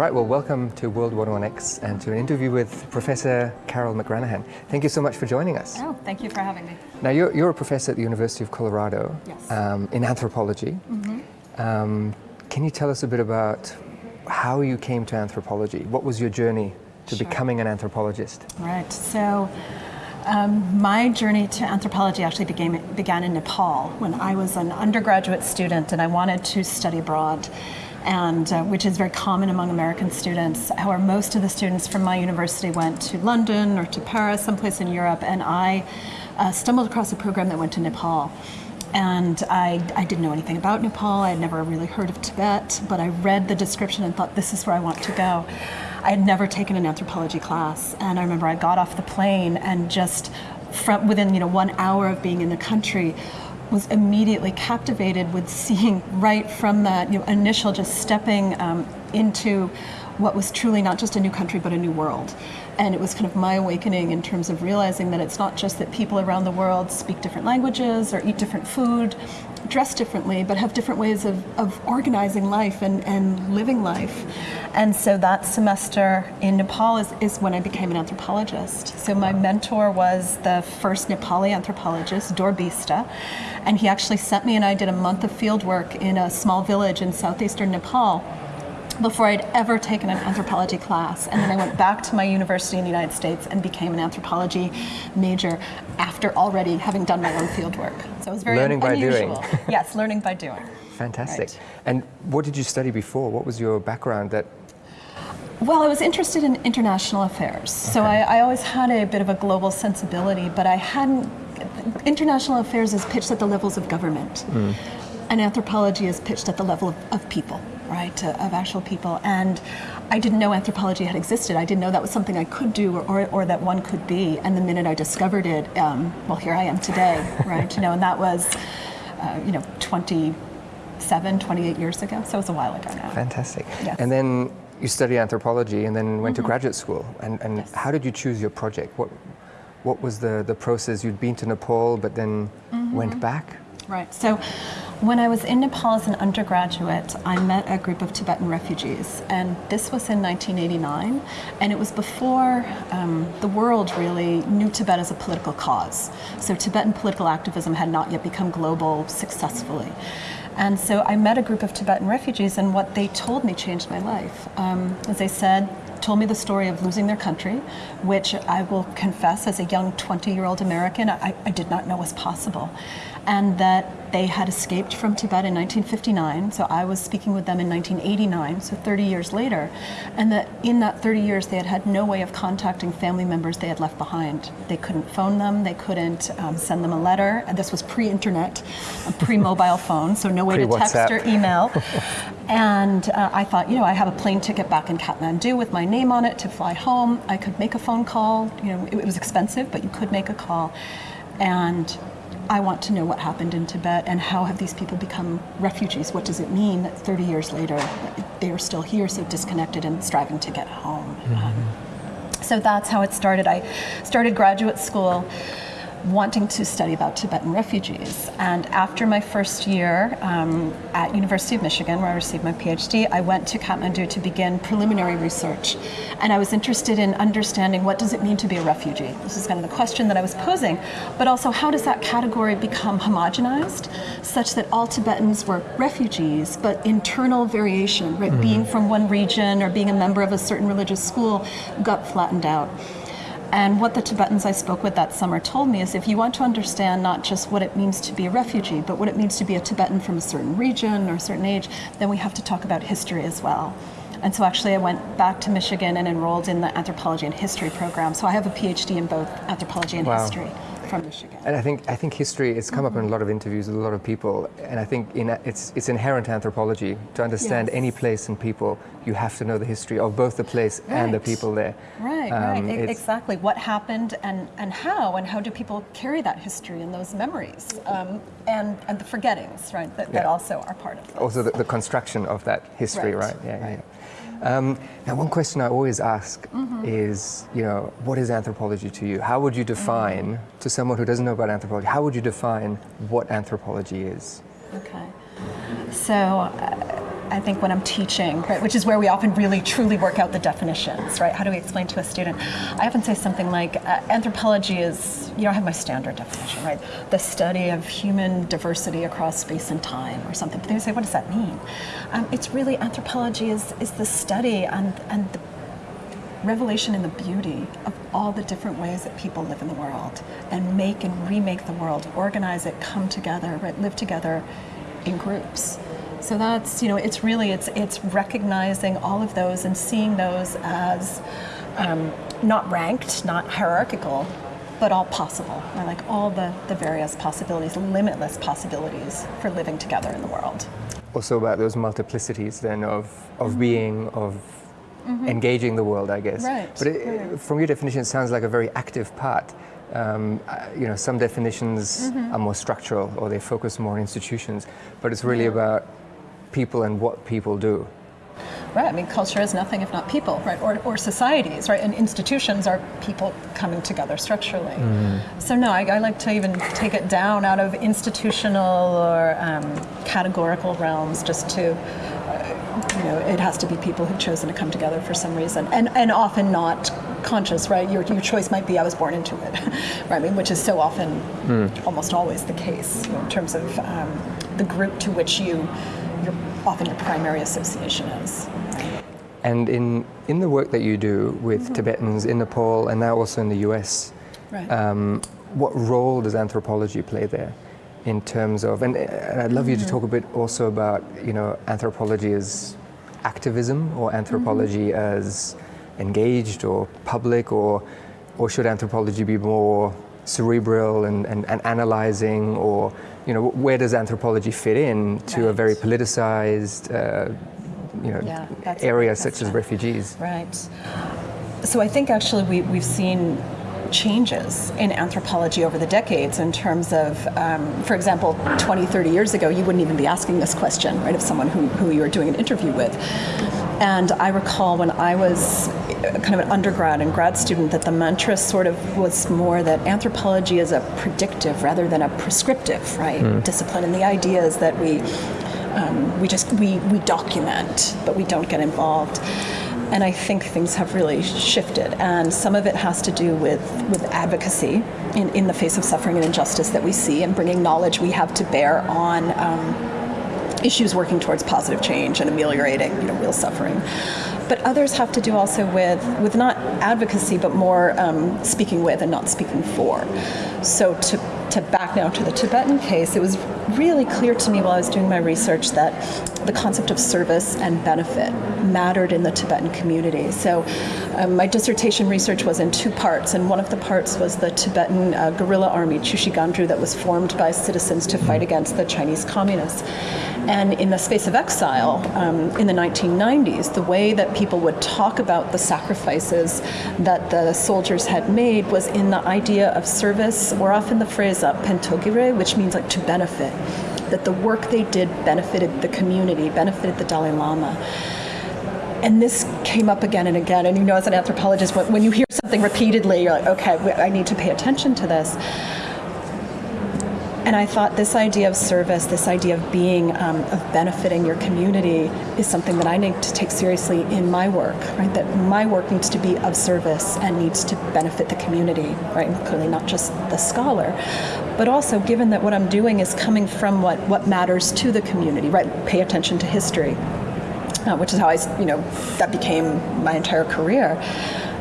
All right, well, welcome to World 101X and to an interview with Professor Carol McGranahan. Thank you so much for joining us. Oh, thank you for having me. Now, you're, you're a professor at the University of Colorado Yes. um, in anthropology. Um, can you tell us a bit about how you came to anthropology? What was your journey to Sure. becoming an anthropologist? Right. So, um, my journey to anthropology actually began, began in Nepal when I was an undergraduate student and I wanted to study abroad. And uh, which is very common among American students. However, most of the students from my university went to London or to Paris, someplace in Europe, and I uh, stumbled across a program that went to Nepal. And I, I didn't know anything about Nepal. I had never really heard of Tibet, but I read the description and thought, this is where I want to go. I had never taken an anthropology class, and I remember I got off the plane and just from within you know one hour of being in the country was immediately captivated with seeing right from that you know, initial just stepping um, into what was truly not just a new country but a new world. And it was kind of my awakening in terms of realizing that it's not just that people around the world speak different languages or eat different food, dress differently, but have different ways of, of organizing life and, and living life. And so that semester in Nepal is, is when I became an anthropologist. So my mentor was the first Nepali anthropologist, Dor Bista, and he actually sent me and I did a month of field work in a small village in southeastern Nepal before I'd ever taken an anthropology class. And then I went back to my university in the United States and became an anthropology major after already having done my own field work. So it was very Learning by doing. unusual. yes, learning by doing. Fantastic. Right. And what did you study before? What was your background that Well, I was interested in international affairs. So I, I always had a bit of a global sensibility, but I hadn't. International affairs is pitched at the levels of government, hmm. and anthropology is pitched at the level of, of people, right? Of actual people. And I didn't know anthropology had existed. I didn't know that was something I could do or, or, or that one could be. And the minute I discovered it, um, well, here I am today, right? You know, and that was, uh, you know, 27, 28 years ago. So it was a while ago now. Fantastic. Yes. And then you studied anthropology and then went to graduate school. And, and Yes. how did you choose your project? What, what was the, the process? You'd been to Nepal but then went back? Right. So when I was in Nepal as an undergraduate, I met a group of Tibetan refugees, and this was in 1989, and it was before um, the world really knew Tibet as a political cause. So Tibetan political activism had not yet become global successfully. And so I met a group of Tibetan refugees, and what they told me changed my life. Um, as they said, told me the story of losing their country, which I will confess, as a young 20 year old American, I, I did not know was possible. And that they had escaped from Tibet in 1959, so I was speaking with them in 1989, so 30 years later, and that in that 30 years they had had no way of contacting family members they had left behind. They couldn't phone them, they couldn't um, send them a letter, and this was pre internet, pre mobile phone, so no way to text or email. and uh, I thought, you know, I have a plane ticket back in Kathmandu with my name on it to fly home. I could make a phone call. You know, it, it was expensive, but you could make a call. And I want to know what happened in Tibet and how have these people become refugees? What does it mean that 30 years later they are still here, so disconnected and striving to get home? Um, so that's how it started. I started graduate school wanting to study about Tibetan refugees. And after my first year um, at University of Michigan, where I received my PhD, I went to Kathmandu to begin preliminary research. And I was interested in understanding what does it mean to be a refugee? This is kind of the question that I was posing. But also, how does that category become homogenized such that all Tibetans were refugees, but internal variation, right? Being from one region or being a member of a certain religious school got flattened out. And what the Tibetans I spoke with that summer told me is if you want to understand not just what it means to be a refugee, but what it means to be a Tibetan from a certain region or a certain age, then we have to talk about history as well. And so actually I went back to Michigan and enrolled in the anthropology and history program. So I have a PhD in both anthropology and Wow. history from Michigan. And I think I think history. It's come up in a lot of interviews with a lot of people, and I think in, it's it's inherent anthropology to understand Yes. any place and people. You have to know the history of both the place and the people there. Right, Um, right, exactly. What happened and, and how, and how do people carry that history and those memories, um, and, and the forgettings, right, that, that also are part of this. also the, the construction of that history, right? Right, Yeah, yeah, right. yeah. Um, now, one question I always ask Mm-hmm. is, you know, what is anthropology to you? How would you define, Mm-hmm. to someone who doesn't know about anthropology, how would you define what anthropology is? Okay. So, uh, I think when I'm teaching, right, which is where we often really truly work out the definitions, right? How do we explain to a student? I often say something like uh, anthropology is, you know, I have my standard definition, right? The study of human diversity across space and time or something. But they say, what does that mean? Um, it's really anthropology is, is the study and, and the revelation in the beauty of all the different ways that people live in the world and make and remake the world, organize it, come together, right, live together in groups. So that's, you know, it's really, it's, it's recognizing all of those and seeing those as um, not ranked, not hierarchical, but all possible, or like all the, the various possibilities, limitless possibilities for living together in the world. Also about those multiplicities then of, of being, of engaging the world, I guess. Right, But it, right. from your definition, it sounds like a very active part. Um, you know, some definitions are more structural or they focus more on institutions, but it's really about people and what people do. Right. I mean, culture is nothing if not people, right? Or, or societies, right? And institutions are people coming together structurally. So no, I, I like to even take it down out of institutional or um, categorical realms, just to, uh, you know, it has to be people who've chosen to come together for some reason, and and often not conscious, right? Your your choice might be I was born into it, right? I mean, which is so often, almost always the case you know, in terms of um, the group to which you. Your, often your primary association is. And in, in the work that you do with mm-hmm. Tibetans in Nepal and now also in the US, Right. um, what role does anthropology play there in terms of, and, and I'd love you to mm-hmm. talk a bit also about, you know, anthropology as activism or anthropology mm-hmm. as engaged or public or, or should anthropology be more cerebral and, and, and analyzing or, you know, where does anthropology fit in to a very politicized, uh, you know, Yeah, area such as refugees. Right. So I think actually we, we've seen changes in anthropology over the decades in terms of, um, for example, 20, 30 years ago, you wouldn't even be asking this question, right, of someone who, who you were doing an interview with. And I recall when I was kind of an undergrad and grad student that the mantra sort of was more that anthropology is a predictive rather than a prescriptive, right, discipline. And the idea is that we um, we just we, we document, but we don't get involved. And I think things have really shifted, and some of it has to do with with advocacy in, in the face of suffering and injustice that we see, and bringing knowledge we have to bear on. Um, issues working towards positive change and ameliorating you know, real suffering. But others have to do also with, with not advocacy, but more um, speaking with and not speaking for. So to, to back now to the Tibetan case, it was really clear to me while I was doing my research that the concept of service and benefit mattered in the Tibetan community. So um, my dissertation research was in two parts, and one of the parts was the Tibetan uh, guerrilla army, Chushi Gangdruk, that was formed by citizens to fight against the Chinese communists. And in the space of exile um, in the 1990s, the way that people would talk about the sacrifices that the soldiers had made was in the idea of service, or often the phrase uh, pentogire, which means like to benefit. That the work they did benefited the community, benefited the Dalai Lama. And this came up again and again. And you know, as an anthropologist, when when you hear something repeatedly, you're like, okay, I need to pay attention to this. And I thought this idea of service, this idea of being, um, of benefiting your community, is something that I need to take seriously in my work. Right, that my work needs to be of service and needs to benefit the community. Right, clearly not just the scholar, but also given that what I'm doing is coming from what what matters to the community. Right, pay attention to history, uh, which is how I, you know, that became my entire career.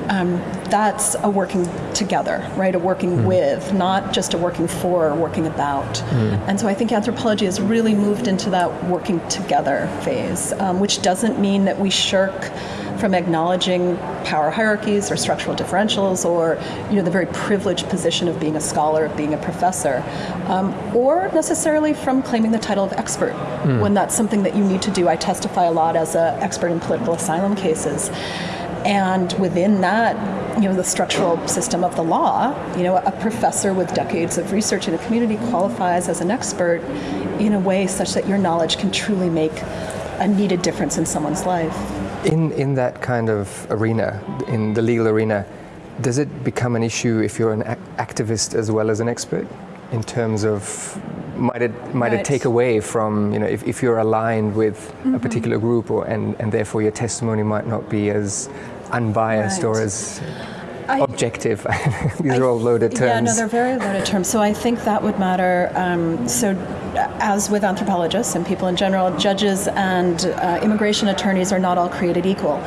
Um, that's a working together, right? A working with, not just a working for or working about. And so I think anthropology has really moved into that working together phase, um, which doesn't mean that we shirk from acknowledging power hierarchies or structural differentials or you know the very privileged position of being a scholar, of being a professor, um, or necessarily from claiming the title of expert when that's something that you need to do. I testify a lot as an expert in political asylum cases. And within that, you know, the structural system of the law, you know, a professor with decades of research in a community qualifies as an expert in a way such that your knowledge can truly make a needed difference in someone's life. In, in that kind of arena, in the legal arena, does it become an issue if you're an ac- activist as well as an expert in terms of might it might Right. it take away from you know if, if you're aligned with a mm-hmm. particular group or and, and therefore your testimony might not be as unbiased or as I- objective. These are all loaded terms. Yeah, no, they're very loaded terms. So I think that would matter. Um, so, uh, as with anthropologists and people in general, judges and uh, immigration attorneys are not all created equal,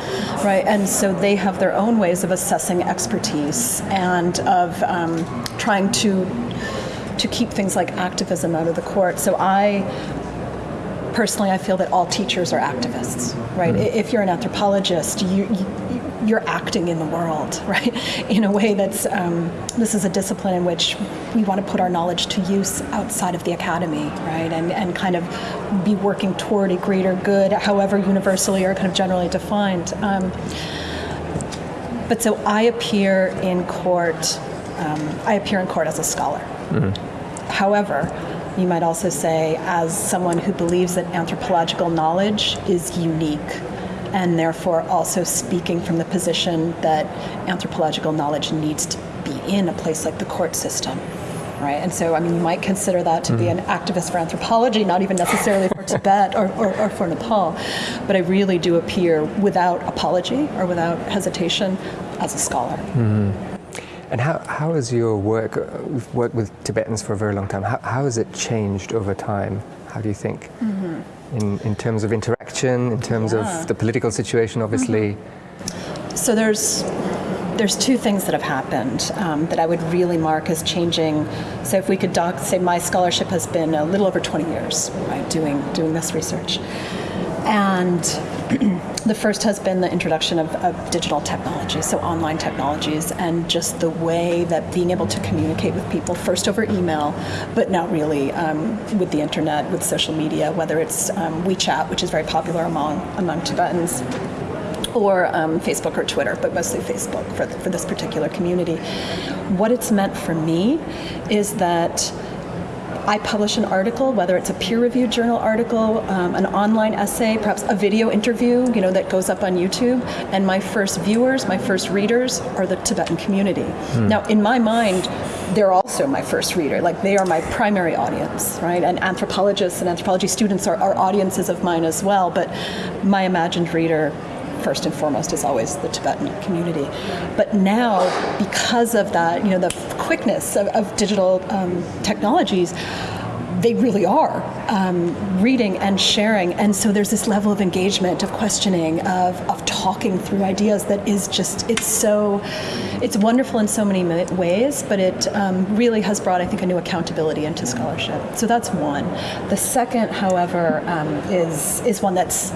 right? And so they have their own ways of assessing expertise and of um, trying to to keep things like activism out of the court. So I personally, I feel that all teachers are activists, right? If you're an anthropologist, you, you, you're acting in the world, right? In a way that's, um, this is a discipline in which we want to put our knowledge to use outside of the academy, right? And, and kind of be working toward a greater good, however universally or kind of generally defined. Um, but so I appear in court, um, I appear in court as a scholar. However, you might also say, as someone who believes that anthropological knowledge is unique, and therefore also speaking from the position that anthropological knowledge needs to be in a place like the court system. Right, and so I mean, you might consider that to be an activist for anthropology, not even necessarily for Tibet or, or, or for Nepal, but I really do appear without apology or without hesitation as a scholar. And how, how has your work, uh, we've worked with Tibetans for a very long time, how, how has it changed over time? How do you think? In, in terms of interaction, in terms. Yeah. of the political situation, obviously. So there's there's two things that have happened um, that I would really mark as changing. So if we could doc, say my scholarship has been a little over 20 years, right, doing doing this research, and the first has been the introduction of, of digital technology, so online technologies, and just the way that being able to communicate with people first over email, but now really um, with the internet, with social media, whether it's um, WeChat, which is very popular among among Tibetans or um, Facebook or Twitter, but mostly Facebook for, for this particular community. What it's meant for me is that I publish an article, whether it's a peer-reviewed journal article, um, an online essay, perhaps a video interview, you know, that goes up on YouTube, and my first viewers, my first readers are the Tibetan community. Now, in my mind, they're also my first reader, like they are my primary audience, right? And anthropologists and anthropology students are, are audiences of mine as well, but my imagined reader first and foremost is always the Tibetan community. But now, because of that, you know, the quickness of, of digital um, technologies, they really are um, reading and sharing. And so there's this level of engagement, of questioning, of, of talking through ideas that is just, it's so, it's wonderful in so many ways, but it um, really has brought, I think, a new accountability into scholarship. So that's one. The second, however, um, is, is one that's,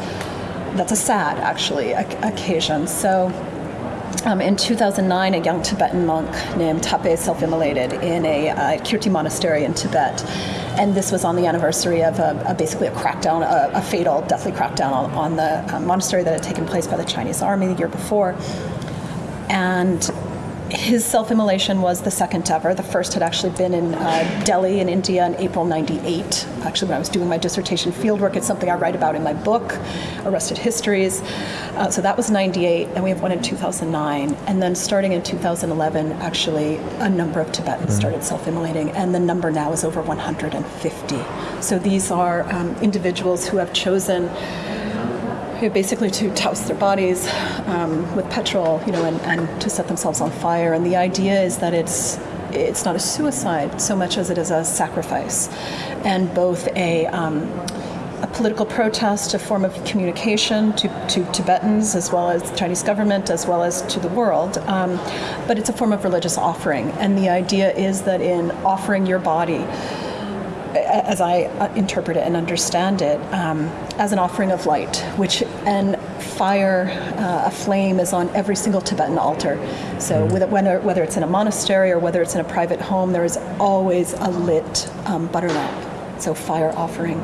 that's a sad, actually, occasion. So um, in 2009, a young Tibetan monk named Tapey self-immolated in a uh, Kirti monastery in Tibet. And this was on the anniversary of a, a basically a crackdown, a, a fatal, deathly crackdown on, on the uh, monastery that had taken place by the Chinese army the year before. And his self-immolation was the second ever. The first had actually been in uh, Delhi in India in April 98. Actually, when I was doing my dissertation fieldwork, it's something I write about in my book, Arrested Histories. Uh, so that was 98, and we have one in 2009. And then starting in 2011, actually, a number of Tibetans started self-immolating, and the number now is over 150. So these are um, individuals who have chosen basically to douse their bodies um, with petrol, you know, and, and to set themselves on fire. And the idea is that it's it's not a suicide so much as it is a sacrifice, and both a um, a political protest, a form of communication to, to Tibetans as well as the Chinese government, as well as to the world. Um, but it's a form of religious offering, and the idea is that in offering your body as I uh, interpret it and understand it, um, as an offering of light, which and fire, uh, a flame is on every single Tibetan altar. So whether, whether whether it's in a monastery or whether it's in a private home, there is always a lit um, butter lamp. So fire offering.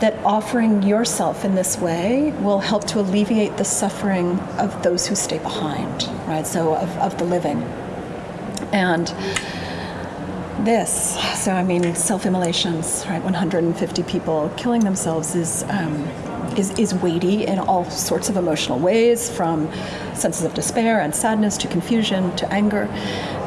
That offering yourself in this way will help to alleviate the suffering of those who stay behind, right? So of, of the living. And this. So, I mean, self immolations, right? 150 people killing themselves is, um, is, is weighty in all sorts of emotional ways, from senses of despair and sadness to confusion to anger,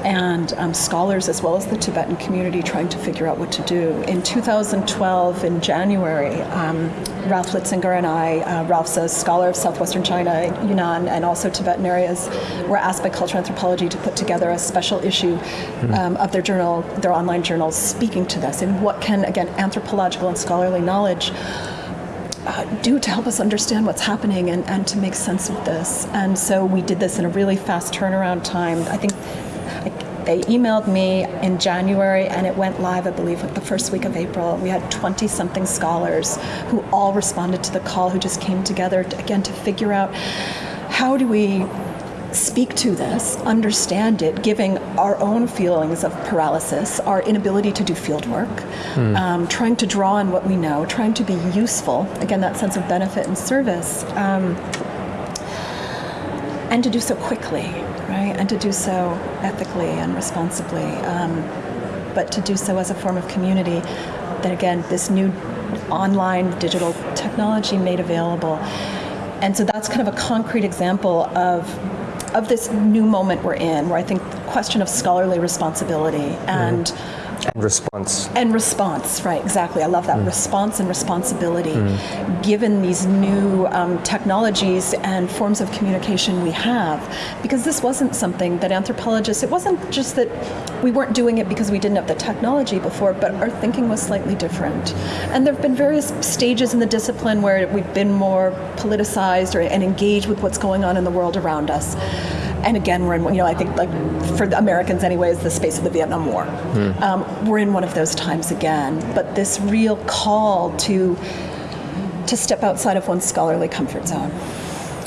and um, scholars as well as the Tibetan community trying to figure out what to do. In 2012, in January, um, Ralph Litzinger and I, uh, Ralph's a scholar of southwestern China, Yunnan, and also Tibetan areas, were asked by Cultural Anthropology to put together a special issue um, of their journal, their online journal, speaking to this. And what can, again, anthropological and scholarly knowledge uh, do to help us understand what's happening and, and to make sense of this. And so we did this in a really fast turnaround time. I think they emailed me in January and it went live, I believe, the first week of April. We had 20 something scholars who all responded to the call, who just came together, to, again, to figure out how do we speak to this, understand it, giving our own feelings of paralysis, our inability to do field work, mm. um, trying to draw on what we know, trying to be useful, again, that sense of benefit and service, um, and to do so quickly, right? And to do so ethically and responsibly, um, but to do so as a form of community that, again, this new online digital technology made available. And so that's kind of a concrete example of of this new moment we're in, where I think the question of scholarly responsibility and mm. And response. And response, right, exactly. I love that. Mm. Response and responsibility. Mm. Given these new um, technologies and forms of communication we have, because this wasn't something that anthropologists, it wasn't just that we weren't doing it because we didn't have the technology before, but our thinking was slightly different. And there have been various stages in the discipline where we've been more politicized or, and engaged with what's going on in the world around us and again, we're in, you know, I think like for the Americans anyways, the space of the Vietnam War. Mm. Um, we're in one of those times again. But this real call to to step outside of one's scholarly comfort zone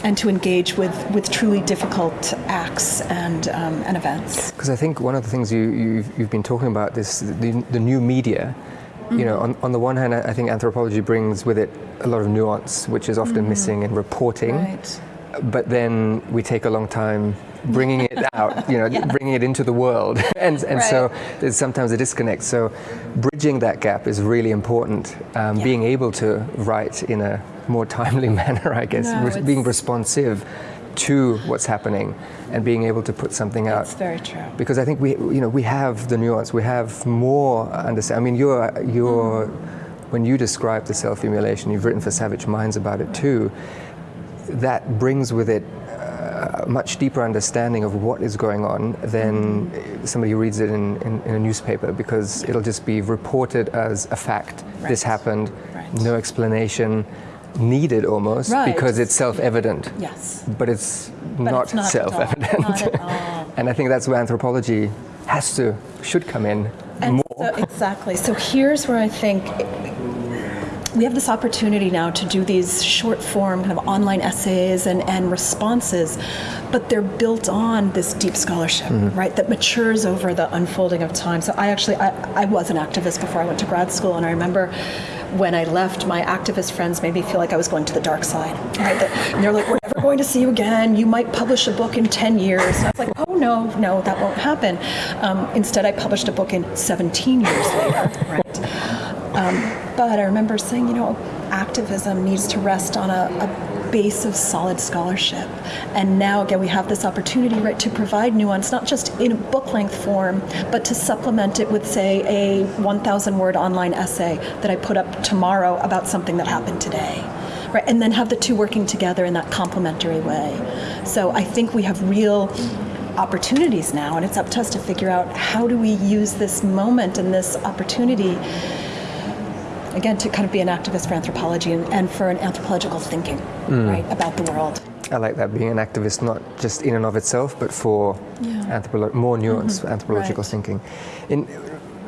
and to engage with, with truly difficult acts and, um, and events. Because I think one of the things you, you've, you've been talking about this, the, the new media, mm-hmm. you know, on, on the one hand, I think anthropology brings with it a lot of nuance, which is often mm-hmm. missing in reporting. Right but then we take a long time bringing it out, you know, yeah. bringing it into the world. and and right. so there's sometimes a disconnect. So bridging that gap is really important. Um, yeah. Being able to write in a more timely manner, I guess, no, Re- being responsive to what's happening and being able to put something out. That's very true. Because I think we, you know, we have the nuance. We have more understand. I mean, you're you're. Mm. When you describe the self-immolation, you've written for Savage Minds about it too that brings with it a much deeper understanding of what is going on than somebody who reads it in, in, in a newspaper because it'll just be reported as a fact. Right. This happened, right. no explanation needed almost right. because it's self-evident. Yes. But it's, but not, it's not self-evident. and I think that's where anthropology has to, should come in and more. So, exactly. So here's where I think we have this opportunity now to do these short form kind of online essays and, and responses, but they're built on this deep scholarship, mm-hmm. right, that matures over the unfolding of time. So I actually, I, I was an activist before I went to grad school, and I remember when I left, my activist friends made me feel like I was going to the dark side. Right? And they're like, "We're never going to see you again. You might publish a book in 10 years." And I was like, "Oh no, no, that won't happen." Um, instead, I published a book in 17 years later. Right? Um, but I remember saying, you know, activism needs to rest on a, a base of solid scholarship. And now, again, we have this opportunity, right, to provide nuance, not just in a book length form, but to supplement it with, say, a 1,000 word online essay that I put up tomorrow about something that happened today. Right, and then have the two working together in that complementary way. So I think we have real opportunities now, and it's up to us to figure out how do we use this moment and this opportunity again, to kind of be an activist for anthropology and, and for an anthropological thinking, mm. right, about the world. I like that being an activist, not just in and of itself, but for yeah. more nuanced mm-hmm. anthropological right. thinking. In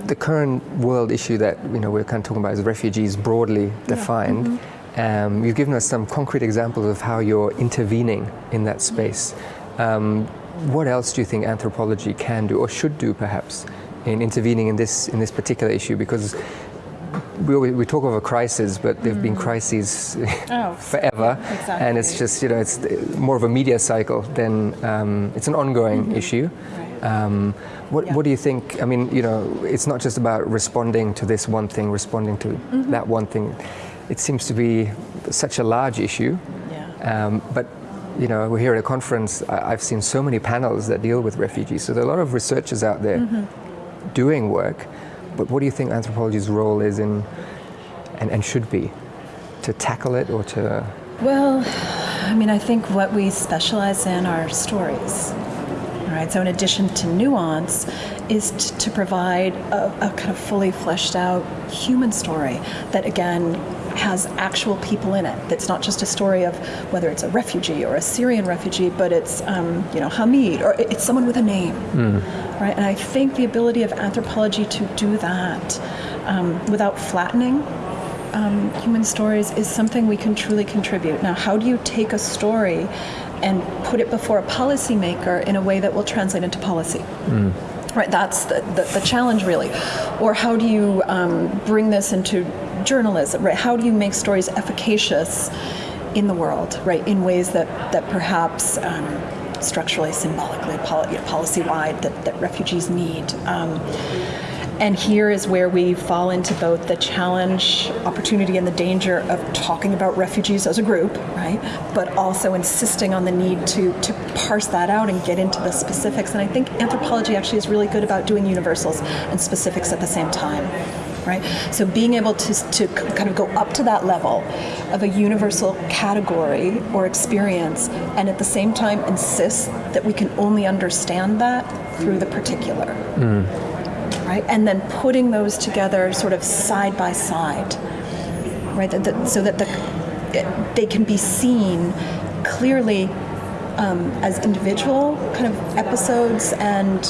the current world issue that you know we're kind of talking about is refugees broadly defined. Yeah. Mm-hmm. Um, you've given us some concrete examples of how you're intervening in that space. Um, what else do you think anthropology can do or should do, perhaps, in intervening in this in this particular issue? Because we, we talk of a crisis, but there've mm. been crises oh, forever, exactly. and it's just you know it's more of a media cycle than um, it's an ongoing mm-hmm. issue. Right. Um, what, yeah. what do you think? I mean, you know, it's not just about responding to this one thing, responding to mm-hmm. that one thing. it seems to be such a large issue. Yeah. Um, but you know, we're here at a conference. I, have seen so many panels that deal with refugees. So there are a lot of researchers out there mm-hmm. doing work. But what do you think anthropology's role is in, and, and should be, to tackle it or to? Well, I mean, I think what we specialize in are stories. Right. So, in addition to nuance, is t- to provide a, a kind of fully fleshed out human story that, again, has actual people in it. That's not just a story of whether it's a refugee or a Syrian refugee, but it's um, you know Hamid or it's someone with a name, mm. right? And I think the ability of anthropology to do that um, without flattening um, human stories is something we can truly contribute. Now, how do you take a story and put it before a policymaker in a way that will translate into policy? Mm. Right, that's the, the, the, challenge really. Or how do you um, bring this into journalism, right? How do you make stories efficacious in the world, right? In ways that, that perhaps um, structurally, symbolically, policy-wide, that, that refugees need. Um, and here is where we fall into both the challenge, opportunity, and the danger of talking about refugees as a group, right? But also insisting on the need to, to parse that out and get into the specifics. And I think anthropology actually is really good about doing universals and specifics at the same time right? So being able to, to kind of go up to that level of a universal category or experience and at the same time insist that we can only understand that through the particular. Mm. Right? And then putting those together sort of side by side, right? That, that, so that the, they can be seen clearly um, as individual kind of episodes and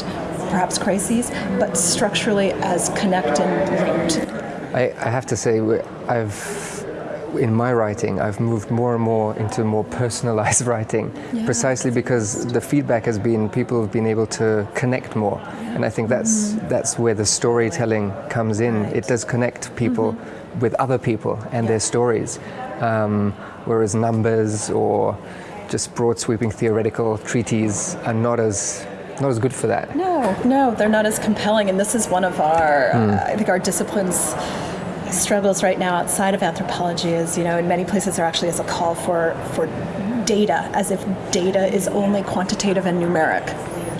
perhaps crises, but structurally as connect and linked. I, I have to say, I've in my writing, I've moved more and more into more personalized writing, yeah. precisely because the feedback has been people have been able to connect more, yeah. and I think that's mm-hmm. that's where the storytelling comes in. Right. It does connect people mm-hmm. with other people and yeah. their stories, um, whereas numbers or just broad sweeping theoretical treaties are not as not as good for that. No, no, they're not as compelling. And this is one of our, mm. uh, I think, our disciplines struggles right now outside of anthropology is, you know, in many places there actually is a call for for data, as if data is only quantitative and numeric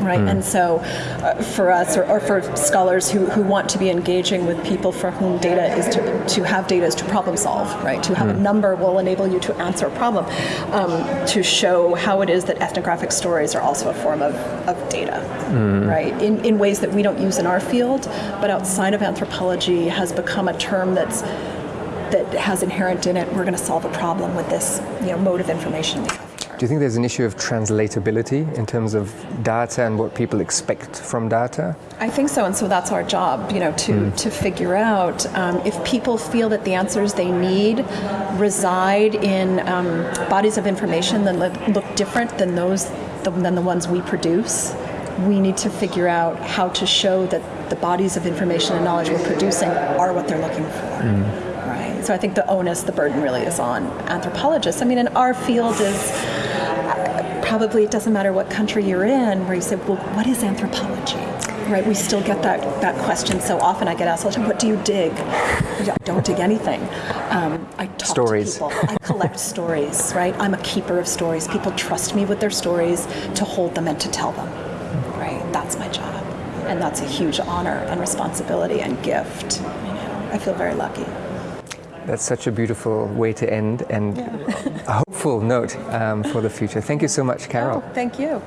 right? Mm. And so, uh, for us, or, or, for scholars who, who want to be engaging with people for whom data is to, to have data is to problem solve, right? To have mm. a number will enable you to answer a problem, um, to show how it is that ethnographic stories are also a form of, of data, mm. right? In, in ways that we don't use in our field, but outside of anthropology has become a term that's that has inherent in it, we're going to solve a problem with this you know, mode of information do you think there's an issue of translatability in terms of data and what people expect from data? I think so, and so that's our job, you know, to, mm. to figure out um, if people feel that the answers they need reside in um, bodies of information that look different than those than the ones we produce. We need to figure out how to show that the bodies of information and knowledge we're producing are what they're looking for. Mm. Right. So I think the onus, the burden, really is on anthropologists. I mean, and our field is probably it doesn't matter what country you're in, where you say, well, what is anthropology? Right, we still get that, that question so often. I get asked all the time, what do you dig? I don't dig anything. Um, I talk stories. to people. I collect stories, right? I'm a keeper of stories. People trust me with their stories to hold them and to tell them, right? That's my job. And that's a huge honor and responsibility and gift. You know, I feel very lucky. That's such a beautiful way to end and yeah. Hopeful note um, for the future. Thank you so much, Carol. Oh, thank you.